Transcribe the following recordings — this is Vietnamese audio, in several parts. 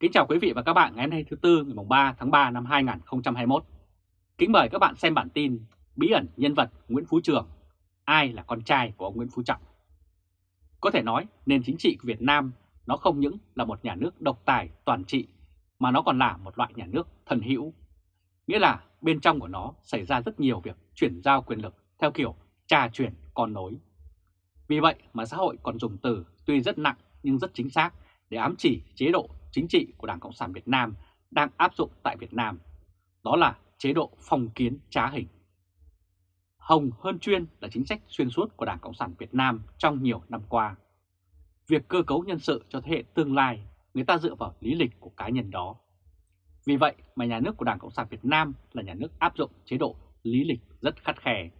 Kính chào quý vị và các bạn ngày hôm nay thứ Tư ngày 3 tháng 3 năm 2021. Kính mời các bạn xem bản tin Bí ẩn nhân vật Nguyễn Phú Trường, ai là con trai của ông Nguyễn Phú Trọng. Có thể nói nền chính trị của Việt Nam nó không những là một nhà nước độc tài toàn trị mà nó còn là một loại nhà nước thần hữu. Nghĩa là bên trong của nó xảy ra rất nhiều việc chuyển giao quyền lực theo kiểu trà chuyển con nối. Vì vậy mà xã hội còn dùng từ tuy rất nặng nhưng rất chính xác để ám chỉ chế độ chính trị của Đảng Cộng sản Việt Nam đang áp dụng tại Việt Nam. Đó là chế độ phong kiến trá hình. Hồng hơn chuyên là chính sách xuyên suốt của Đảng Cộng sản Việt Nam trong nhiều năm qua. Việc cơ cấu nhân sự cho thế hệ tương lai người ta dựa vào lý lịch của cá nhân đó. Vì vậy mà nhà nước của Đảng Cộng sản Việt Nam là nhà nước áp dụng chế độ lý lịch rất khắt khe.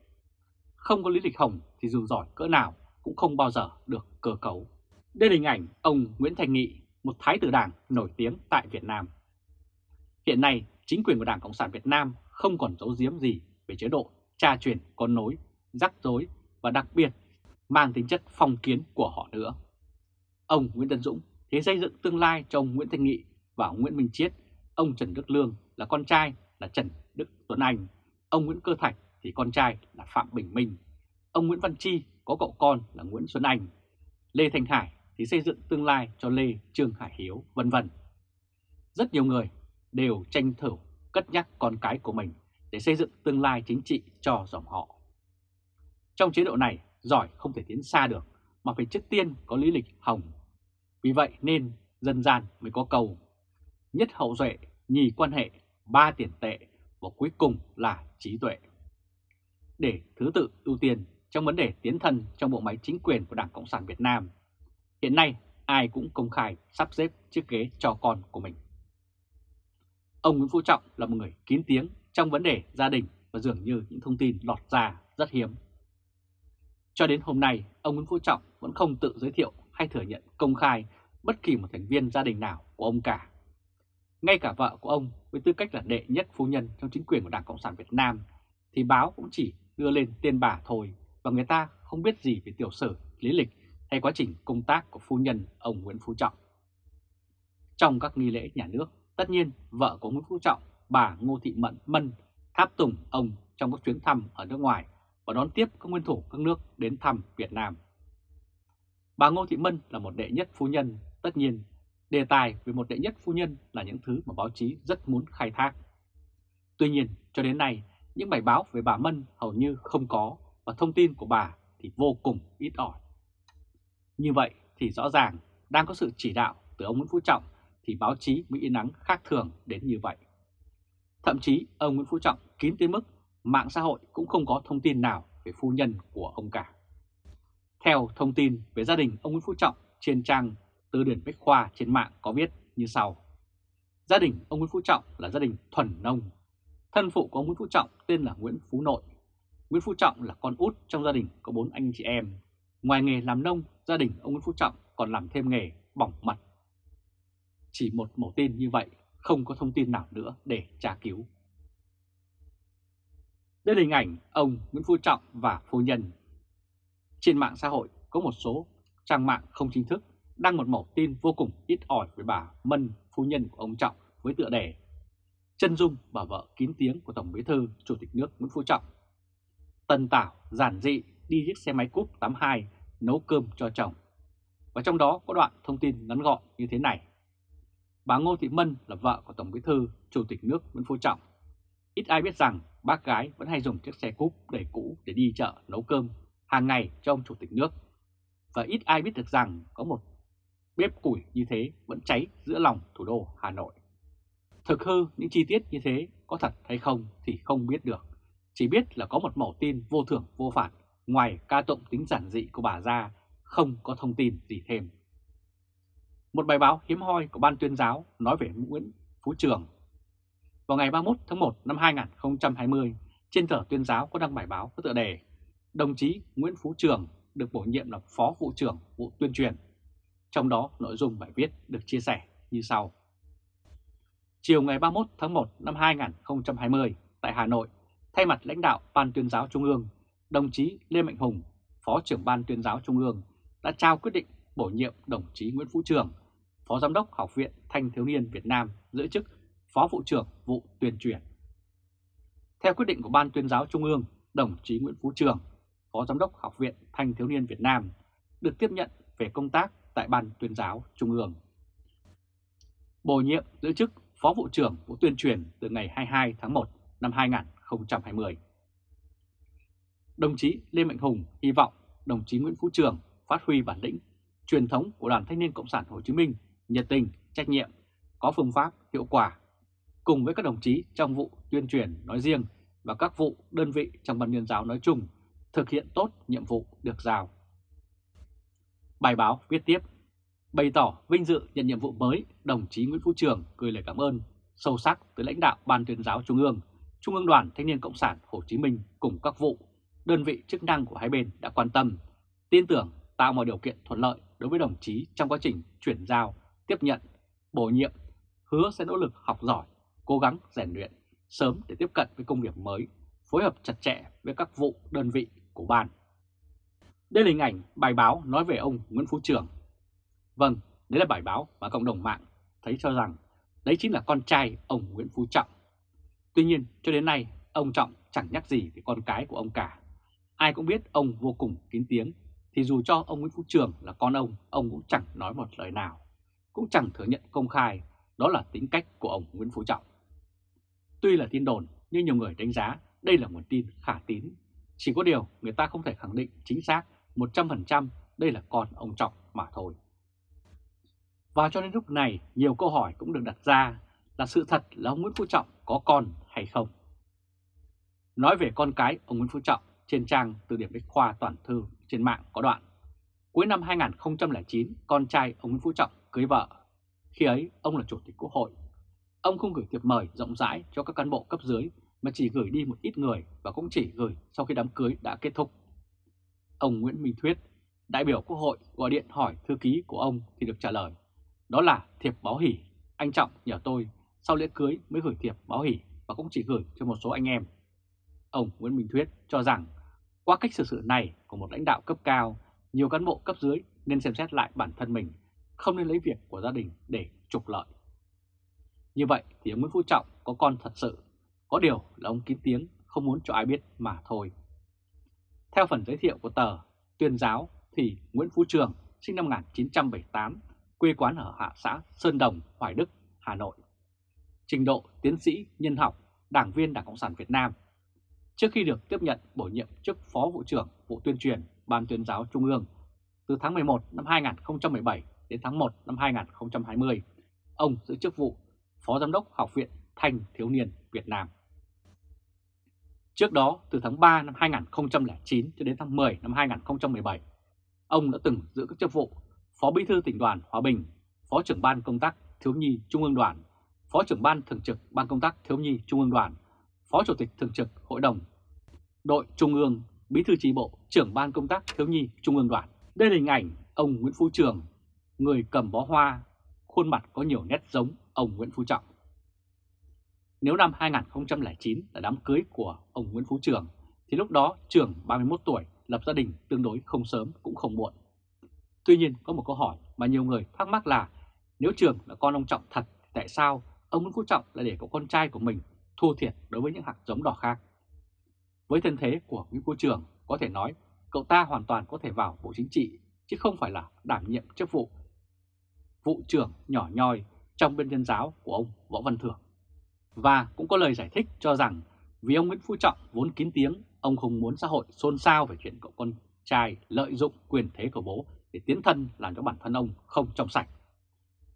Không có lý lịch hồng thì dù giỏi cỡ nào cũng không bao giờ được cơ cấu. Đây là hình ảnh ông Nguyễn Thành Nghị, một thái tử đảng nổi tiếng tại Việt Nam. Hiện nay, chính quyền của Đảng Cộng sản Việt Nam không còn giấu giếm gì về chế độ tra truyền con nối, rắc rối và đặc biệt mang tính chất phong kiến của họ nữa. Ông Nguyễn Tân Dũng thế xây dựng tương lai cho ông Nguyễn Thanh Nghị và ông Nguyễn Minh Chiết, ông Trần Đức Lương là con trai là Trần Đức Tuấn Anh, ông Nguyễn Cơ Thạch thì con trai là Phạm Bình Minh, ông Nguyễn Văn Chi có cậu con là Nguyễn Xuân Anh, Lê Thanh Hải thì xây dựng tương lai cho Lê Trương Hải Hiếu, vân vân. Rất nhiều người đều tranh thủ cất nhắc con cái của mình để xây dựng tương lai chính trị cho dòng họ. Trong chế độ này, giỏi không thể tiến xa được mà phải trước tiên có lý lịch hồng. Vì vậy nên dân gian mới có câu nhất hậu duệ, nhì quan hệ, ba tiền tệ và cuối cùng là trí tuệ. Để thứ tự ưu tiên trong vấn đề tiến thân trong bộ máy chính quyền của Đảng Cộng sản Việt Nam Hiện nay ai cũng công khai sắp xếp chiếc ghế cho con của mình. Ông Nguyễn Phú Trọng là một người kín tiếng trong vấn đề gia đình và dường như những thông tin lọt ra rất hiếm. Cho đến hôm nay, ông Nguyễn Phú Trọng vẫn không tự giới thiệu hay thừa nhận công khai bất kỳ một thành viên gia đình nào của ông cả. Ngay cả vợ của ông với tư cách là đệ nhất phu nhân trong chính quyền của Đảng Cộng sản Việt Nam thì báo cũng chỉ đưa lên tên bà thôi và người ta không biết gì về tiểu sử, lý lịch hay quá trình công tác của phu nhân ông Nguyễn Phú Trọng. Trong các nghi lễ nhà nước, tất nhiên vợ của Nguyễn Phú Trọng, bà Ngô Thị Mận Mân tháp tùng ông trong các chuyến thăm ở nước ngoài và đón tiếp các nguyên thủ các nước đến thăm Việt Nam. Bà Ngô Thị Mân là một đệ nhất phu nhân, tất nhiên đề tài về một đệ nhất phu nhân là những thứ mà báo chí rất muốn khai thác. Tuy nhiên, cho đến nay, những bài báo về bà Mân hầu như không có và thông tin của bà thì vô cùng ít ỏi. Như vậy thì rõ ràng đang có sự chỉ đạo từ ông Nguyễn Phú Trọng thì báo chí mới yên nắng khác thường đến như vậy. Thậm chí ông Nguyễn Phú Trọng kín tới mức mạng xã hội cũng không có thông tin nào về phu nhân của ông cả. Theo thông tin về gia đình ông Nguyễn Phú Trọng trên trang Từ điển Bách Khoa trên mạng có viết như sau. Gia đình ông Nguyễn Phú Trọng là gia đình thuần nông. Thân phụ của ông Nguyễn Phú Trọng tên là Nguyễn Phú Nội. Nguyễn Phú Trọng là con út trong gia đình có bốn anh chị em. Ngoài nghề làm nông gia đình ông Nguyễn Phú Trọng còn làm thêm nghề bỏng mặt. Chỉ một mẫu tin như vậy, không có thông tin nào nữa để tra cứu. Đây là hình ảnh ông Nguyễn Phú Trọng và phu nhân. Trên mạng xã hội có một số trang mạng không chính thức đăng một mẫu tin vô cùng ít ỏi với bà Mân, phu nhân của ông Trọng với tựa đề Chân dung bà vợ kín tiếng của Tổng Bí thư Chủ tịch nước Nguyễn Phú Trọng. Tần Tảo giản dị đi chiếc xe máy cúp 82 nấu cơm cho chồng. Và trong đó có đoạn thông tin ngắn gọn như thế này. Bà Ngô Thị Mân là vợ của Tổng Bí thư, Chủ tịch nước Nguyễn Phú Trọng. Ít ai biết rằng bác gái vẫn hay dùng chiếc xe cúp đầy cũ để đi chợ nấu cơm hàng ngày cho ông Chủ tịch nước. Và ít ai biết được rằng có một bếp củi như thế vẫn cháy giữa lòng thủ đô Hà Nội. Thực hư những chi tiết như thế có thật hay không thì không biết được. Chỉ biết là có một mẫu tin vô thưởng vô phạt Ngoài ca tụng tính giản dị của bà ra, không có thông tin gì thêm. Một bài báo hiếm hoi của Ban tuyên giáo nói về Nguyễn Phú Trường. Vào ngày 31 tháng 1 năm 2020, trên tờ tuyên giáo có đăng bài báo có tựa đề Đồng chí Nguyễn Phú Trường được bổ nhiệm là Phó Vụ trưởng Vụ Tuyên truyền. Trong đó nội dung bài viết được chia sẻ như sau. Chiều ngày 31 tháng 1 năm 2020 tại Hà Nội, thay mặt lãnh đạo Ban tuyên giáo Trung ương, đồng chí Lê Mạnh Hùng, Phó trưởng Ban tuyên giáo Trung ương đã trao quyết định bổ nhiệm đồng chí Nguyễn Phú Trường, Phó Giám đốc Học viện Thanh Thiếu Niên Việt Nam giữ chức Phó Vụ trưởng vụ tuyên truyền. Theo quyết định của Ban tuyên giáo Trung ương, đồng chí Nguyễn Phú Trường, Phó Giám đốc Học viện Thanh Thiếu Niên Việt Nam, được tiếp nhận về công tác tại Ban tuyên giáo Trung ương. Bổ nhiệm giữ chức Phó Vụ trưởng Vụ tuyên truyền từ ngày 22 tháng 1 năm 2020. Đồng chí Lê Mạnh Hùng hy vọng đồng chí Nguyễn Phú Trường phát huy bản lĩnh, truyền thống của Đoàn Thanh niên Cộng sản Hồ Chí Minh, nhiệt tình, trách nhiệm, có phương pháp hiệu quả, cùng với các đồng chí trong vụ tuyên truyền nói riêng và các vụ đơn vị trong ban tuyên giáo nói chung thực hiện tốt nhiệm vụ được giao. Bài báo viết tiếp, bày tỏ vinh dự nhận nhiệm vụ mới, đồng chí Nguyễn Phú Trường gửi lời cảm ơn sâu sắc tới lãnh đạo Ban tuyên giáo Trung ương, Trung ương Đoàn Thanh niên Cộng sản Hồ Chí Minh cùng các vụ, đơn vị chức năng của hai bên đã quan tâm, tin tưởng tạo mọi điều kiện thuận lợi đối với đồng chí trong quá trình chuyển giao, tiếp nhận, bổ nhiệm, hứa sẽ nỗ lực học giỏi, cố gắng rèn luyện sớm để tiếp cận với công việc mới, phối hợp chặt chẽ với các vụ đơn vị của ban. Đây là hình ảnh bài báo nói về ông Nguyễn Phú Trường. Vâng, đấy là bài báo mà cộng đồng mạng thấy cho rằng đấy chính là con trai ông Nguyễn Phú Trọng. Tuy nhiên, cho đến nay, ông Trọng chẳng nhắc gì về con cái của ông cả. Ai cũng biết ông vô cùng kín tiếng, thì dù cho ông Nguyễn Phú Trường là con ông, ông cũng chẳng nói một lời nào, cũng chẳng thừa nhận công khai đó là tính cách của ông Nguyễn Phú Trọng. Tuy là tin đồn, nhưng nhiều người đánh giá đây là nguồn tin khả tín. Chỉ có điều người ta không thể khẳng định chính xác 100% đây là con ông Trọng mà thôi. Và cho đến lúc này, nhiều câu hỏi cũng được đặt ra là sự thật là ông Nguyễn Phú Trọng có con hay không. Nói về con cái ông Nguyễn Phú Trọng trên trang từ điểm Bách Khoa Toàn Thư trên mạng có đoạn. Cuối năm 2009, con trai ông Nguyễn Phú Trọng cưới vợ. Khi ấy, ông là Chủ tịch Quốc hội. Ông không gửi thiệp mời rộng rãi cho các cán bộ cấp dưới mà chỉ gửi đi một ít người và cũng chỉ gửi sau khi đám cưới đã kết thúc. Ông Nguyễn Minh Thuyết, đại biểu Quốc hội gọi điện hỏi thư ký của ông thì được trả lời. Đó là thiệp báo hỉ anh Trọng nhờ tôi sau lễ cưới mới gửi thiệp báo hỉ và cũng chỉ gửi cho một số anh em. Ông Nguyễn Minh Thuyết cho rằng qua cách xử sự này của một lãnh đạo cấp cao, nhiều cán bộ cấp dưới nên xem xét lại bản thân mình, không nên lấy việc của gia đình để trục lợi. Như vậy thì ông Nguyễn Phú Trọng có con thật sự, có điều là ông kín tiếng không muốn cho ai biết mà thôi. Theo phần giới thiệu của tờ Tuyên giáo thì Nguyễn Phú Trường sinh năm 1978, quê quán ở hạ xã Sơn Đồng, Hoài Đức, Hà Nội. Trình độ tiến sĩ nhân học, đảng viên Đảng Cộng sản Việt Nam. Trước khi được tiếp nhận bổ nhiệm chức Phó Vụ trưởng Vụ Tuyên truyền Ban tuyên giáo Trung ương từ tháng 11 năm 2017 đến tháng 1 năm 2020, ông giữ chức vụ Phó Giám đốc Học viện Thanh Thiếu Niên Việt Nam. Trước đó, từ tháng 3 năm 2009 cho đến tháng 10 năm 2017, ông đã từng giữ các chức vụ Phó Bí thư tỉnh đoàn Hòa Bình, Phó trưởng ban công tác Thiếu nhi Trung ương đoàn, Phó trưởng ban thường trực Ban công tác Thiếu nhi Trung ương đoàn, Phó Chủ tịch thường trực Hội đồng đội Trung ương, Bí thư tri bộ, trưởng ban công tác Thiếu nhi Trung ương đoàn. Đây là hình ảnh ông Nguyễn Phú Trường, người cầm bó hoa, khuôn mặt có nhiều nét giống ông Nguyễn Phú Trọng. Nếu năm 2009 là đám cưới của ông Nguyễn Phú Trường, thì lúc đó Trường 31 tuổi lập gia đình tương đối không sớm cũng không muộn. Tuy nhiên có một câu hỏi mà nhiều người thắc mắc là nếu Trường là con ông Trọng thật tại sao ông Nguyễn Phú Trọng lại để có con trai của mình thua thiệt đối với những hạt giống đỏ khác? Với thân thế của Nguyễn Phú Trường có thể nói cậu ta hoàn toàn có thể vào Bộ Chính trị chứ không phải là đảm nhiệm chức vụ vụ trưởng nhỏ nhoi trong bên nhân giáo của ông Võ Văn Thưởng. Và cũng có lời giải thích cho rằng vì ông Nguyễn Phú Trọng vốn kín tiếng, ông không muốn xã hội xôn xao về chuyện cậu con trai lợi dụng quyền thế của bố để tiến thân làm cho bản thân ông không trong sạch.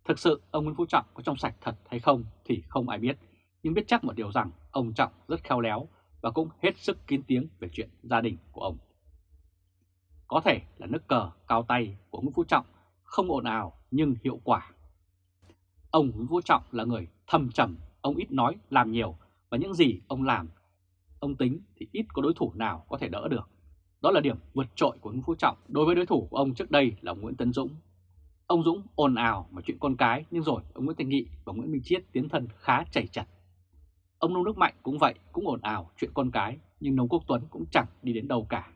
Thực sự ông Nguyễn Phú Trọng có trong sạch thật hay không thì không ai biết, nhưng biết chắc một điều rằng ông Trọng rất khéo léo và cũng hết sức kín tiếng về chuyện gia đình của ông. Có thể là nước cờ cao tay của Nguyễn Phú Trọng không ồn ào nhưng hiệu quả. Ông Nguyễn Phú Trọng là người thầm trầm, ông ít nói, làm nhiều và những gì ông làm, ông tính thì ít có đối thủ nào có thể đỡ được. Đó là điểm vượt trội của Nguyễn Phú Trọng đối với đối thủ của ông trước đây là Nguyễn Tấn Dũng. Ông Dũng ồn ào mà chuyện con cái nhưng rồi ông Nguyễn Thành Nghị và Nguyễn Minh Chiết tiến thân khá chảy chặt. Ông Nông Đức Mạnh cũng vậy, cũng ồn ào chuyện con cái nhưng Nông Quốc Tuấn cũng chẳng đi đến đâu cả.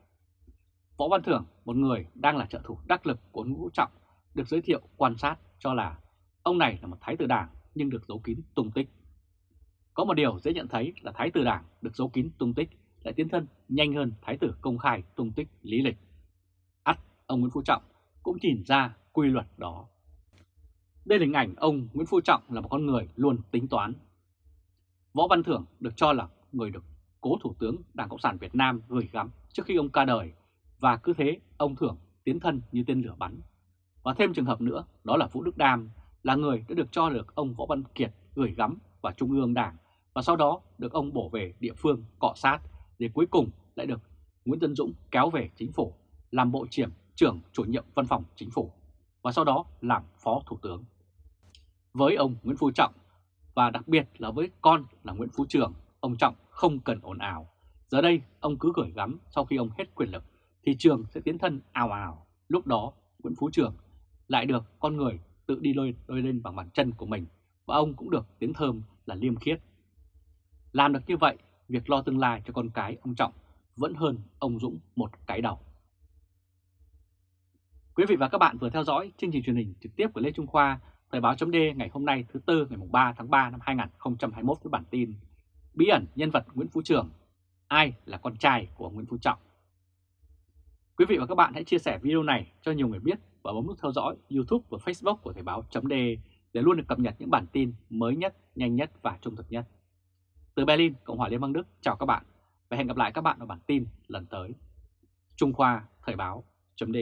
Võ Văn Thưởng, một người đang là trợ thủ đắc lực của Nguyễn Phú Trọng, được giới thiệu quan sát cho là Ông này là một thái tử đảng nhưng được giấu kín tung tích. Có một điều dễ nhận thấy là thái tử đảng được giấu kín tung tích lại tiến thân nhanh hơn thái tử công khai tung tích lý lịch. ắt ông Nguyễn Phú Trọng cũng nhìn ra quy luật đó. Đây là hình ảnh ông Nguyễn Phú Trọng là một con người luôn tính toán. Võ Văn Thưởng được cho là người được cố Thủ tướng Đảng Cộng sản Việt Nam gửi gắm trước khi ông ca đời và cứ thế, ông Thưởng tiến thân như tên lửa bắn. Và thêm trường hợp nữa, đó là Vũ Đức Đam, là người đã được cho được ông Võ Văn Kiệt gửi gắm vào Trung ương Đảng và sau đó được ông bổ về địa phương cọ sát để cuối cùng lại được Nguyễn Tân Dũng kéo về chính phủ, làm bộ trưởng trưởng chủ nhiệm văn phòng chính phủ, và sau đó làm phó thủ tướng. Với ông Nguyễn Phú Trọng và đặc biệt là với con là Nguyễn Phú Trường, ông Trọng không cần ồn ào. Giờ đây ông cứ gửi gắm sau khi ông hết quyền lực thì Trường sẽ tiến thân ào ào. Lúc đó Nguyễn Phú Trường lại được con người tự đi lôi, lôi lên bằng bàn chân của mình và ông cũng được tiếng thơm là liêm khiết. Làm được như vậy, việc lo tương lai cho con cái ông Trọng vẫn hơn ông Dũng một cái đầu. Quý vị và các bạn vừa theo dõi chương trình truyền hình trực tiếp của Lê Trung Khoa, Thời báo chấm ngày hôm nay thứ Tư ngày 3 tháng 3 năm 2021 với bản tin Bí ẩn nhân vật Nguyễn Phú Trường, ai là con trai của Nguyễn Phú Trọng. Quý vị và các bạn hãy chia sẻ video này cho nhiều người biết và bấm nút theo dõi YouTube và Facebook của Thời báo chấm để luôn được cập nhật những bản tin mới nhất, nhanh nhất và trung thực nhất. Từ Berlin, Cộng hòa Liên bang Đức, chào các bạn và hẹn gặp lại các bạn ở bản tin lần tới. Trung Khoa Thời báo chấm